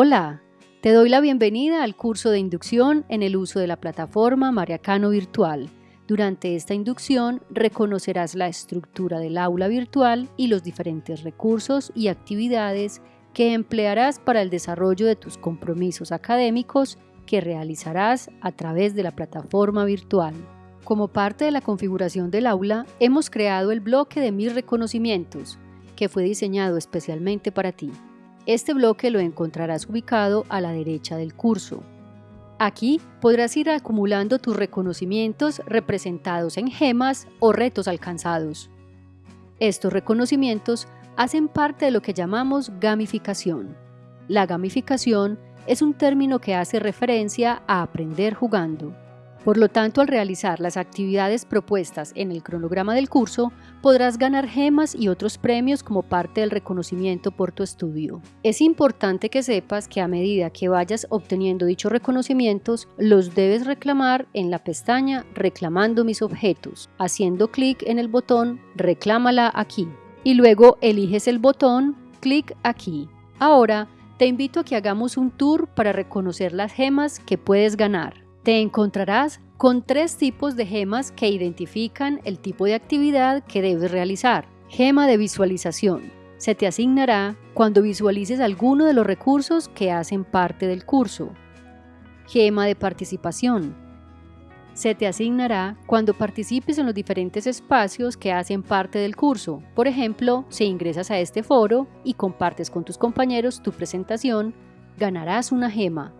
Hola, te doy la bienvenida al curso de inducción en el uso de la plataforma Mariacano Virtual. Durante esta inducción reconocerás la estructura del aula virtual y los diferentes recursos y actividades que emplearás para el desarrollo de tus compromisos académicos que realizarás a través de la plataforma virtual. Como parte de la configuración del aula, hemos creado el bloque de mis reconocimientos, que fue diseñado especialmente para ti. Este bloque lo encontrarás ubicado a la derecha del curso. Aquí podrás ir acumulando tus reconocimientos representados en gemas o retos alcanzados. Estos reconocimientos hacen parte de lo que llamamos gamificación. La gamificación es un término que hace referencia a aprender jugando. Por lo tanto, al realizar las actividades propuestas en el cronograma del curso, podrás ganar gemas y otros premios como parte del reconocimiento por tu estudio. Es importante que sepas que a medida que vayas obteniendo dichos reconocimientos, los debes reclamar en la pestaña Reclamando mis objetos, haciendo clic en el botón Reclámala aquí y luego eliges el botón Clic aquí. Ahora, te invito a que hagamos un tour para reconocer las gemas que puedes ganar. Te encontrarás con tres tipos de gemas que identifican el tipo de actividad que debes realizar. Gema de visualización. Se te asignará cuando visualices alguno de los recursos que hacen parte del curso. Gema de participación. Se te asignará cuando participes en los diferentes espacios que hacen parte del curso. Por ejemplo, si ingresas a este foro y compartes con tus compañeros tu presentación, ganarás una gema.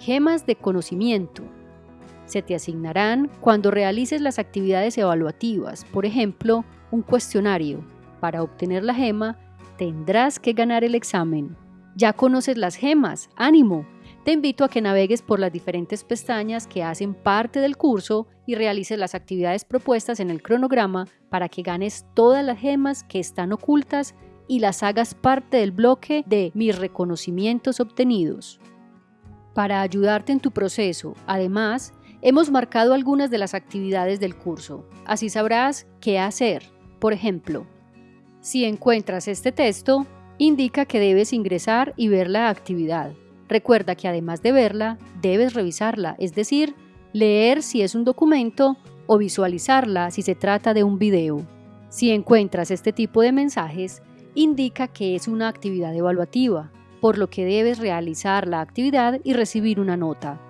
Gemas de conocimiento se te asignarán cuando realices las actividades evaluativas, por ejemplo, un cuestionario. Para obtener la gema, tendrás que ganar el examen. Ya conoces las gemas, ánimo. Te invito a que navegues por las diferentes pestañas que hacen parte del curso y realices las actividades propuestas en el cronograma para que ganes todas las gemas que están ocultas y las hagas parte del bloque de mis reconocimientos obtenidos. Para ayudarte en tu proceso, además, Hemos marcado algunas de las actividades del curso, así sabrás qué hacer. Por ejemplo, si encuentras este texto, indica que debes ingresar y ver la actividad. Recuerda que además de verla, debes revisarla, es decir, leer si es un documento o visualizarla si se trata de un video. Si encuentras este tipo de mensajes, indica que es una actividad evaluativa, por lo que debes realizar la actividad y recibir una nota.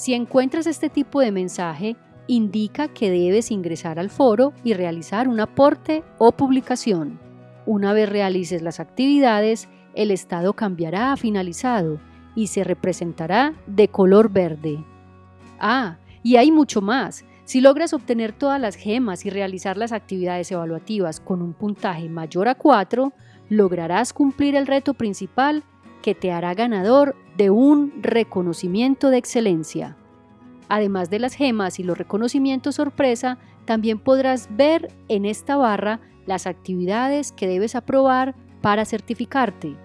Si encuentras este tipo de mensaje, indica que debes ingresar al foro y realizar un aporte o publicación. Una vez realices las actividades, el estado cambiará a finalizado y se representará de color verde. Ah, y hay mucho más. Si logras obtener todas las gemas y realizar las actividades evaluativas con un puntaje mayor a 4, lograrás cumplir el reto principal que te hará ganador de un reconocimiento de excelencia. Además de las gemas y los reconocimientos sorpresa, también podrás ver en esta barra las actividades que debes aprobar para certificarte.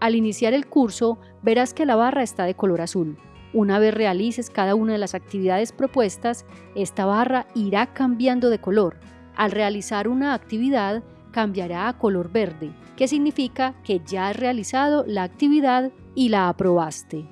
Al iniciar el curso, verás que la barra está de color azul. Una vez realices cada una de las actividades propuestas, esta barra irá cambiando de color. Al realizar una actividad, cambiará a color verde, que significa que ya has realizado la actividad y la aprobaste.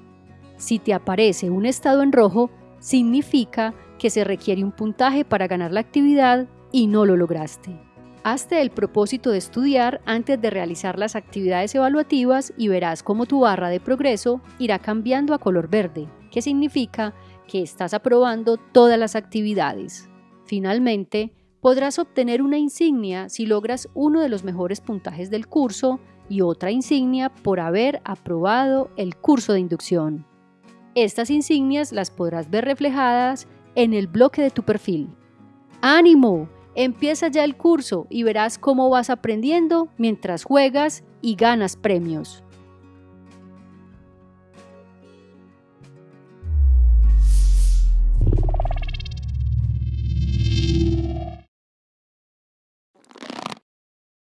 Si te aparece un estado en rojo, significa que se requiere un puntaje para ganar la actividad y no lo lograste. Hazte el propósito de estudiar antes de realizar las actividades evaluativas y verás cómo tu barra de progreso irá cambiando a color verde, que significa que estás aprobando todas las actividades. Finalmente, podrás obtener una insignia si logras uno de los mejores puntajes del curso y otra insignia por haber aprobado el curso de inducción. Estas insignias las podrás ver reflejadas en el bloque de tu perfil. ¡Ánimo! Empieza ya el curso y verás cómo vas aprendiendo mientras juegas y ganas premios.